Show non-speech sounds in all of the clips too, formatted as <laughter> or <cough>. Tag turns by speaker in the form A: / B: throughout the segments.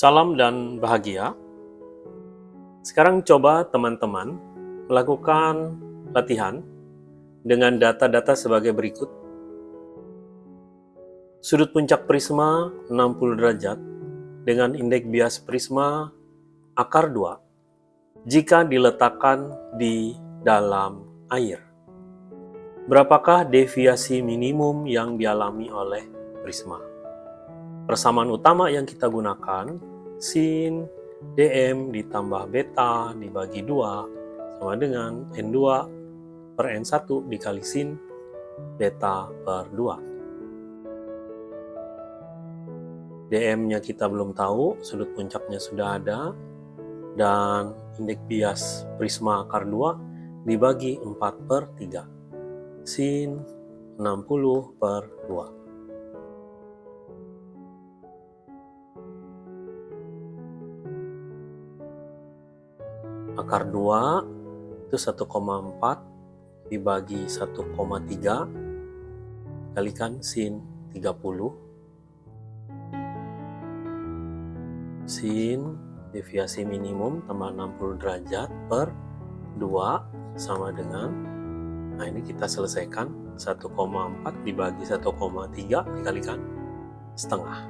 A: Salam dan bahagia. Sekarang coba teman-teman melakukan latihan dengan data-data sebagai berikut. Sudut puncak prisma 60 derajat dengan indeks bias prisma akar 2 jika diletakkan di dalam air. Berapakah deviasi minimum yang dialami oleh prisma? Persamaan utama yang kita gunakan sin dm ditambah beta dibagi 2 sama dengan n2 per n1 dikali sin beta per 2. DM-nya kita belum tahu, sudut puncaknya sudah ada, dan indeks bias prisma akar 2 dibagi 4 per 3. Sin 60 per 2. Akar 2 itu 1,4 dibagi 1,3 kalikan sin 30 sin deviasi minimum tambah 60 derajat per 2 sama dengan nah ini kita selesaikan 1,4 dibagi 1,3 dikalikan setengah.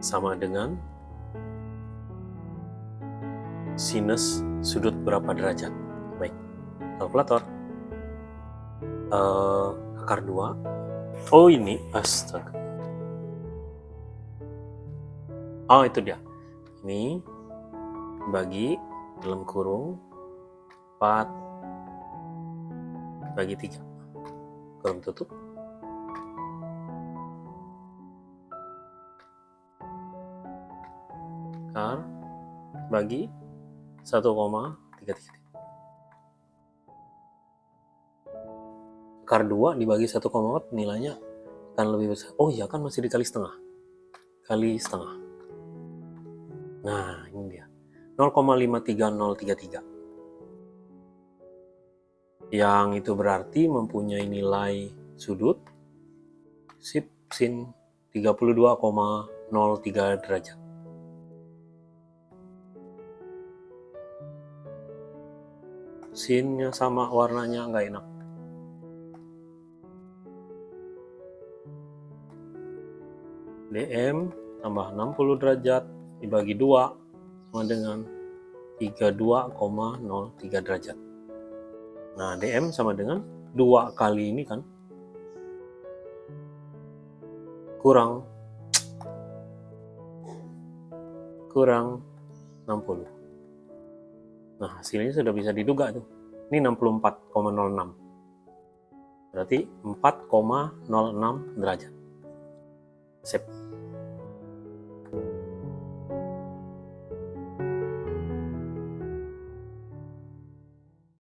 A: Sama dengan sinus sudut berapa derajat? Baik kalkulator. Uh, akar 2 oh ini. Astaga. Oh itu dia. Ini bagi dalam kurung 4 bagi 3. Kurung tutup. Kar bagi 1,33. Kar 2 dibagi 1,4 nilainya akan lebih besar. Oh iya kan masih dikali setengah. Kali setengah. Nah, ini dia. 0,53033. Yang itu berarti mempunyai nilai sudut sip sin 32,03 derajat. Sinnya sama warnanya nggak enak. DM tambah 60 derajat dibagi 2 sama dengan 32,03 derajat. Nah, DM sama dengan 2 kali ini kan kurang <tsk> kurang 60. Nah, hasilnya sudah bisa diduga tuh. Ini 64,06. Berarti 4,06 derajat. Sip.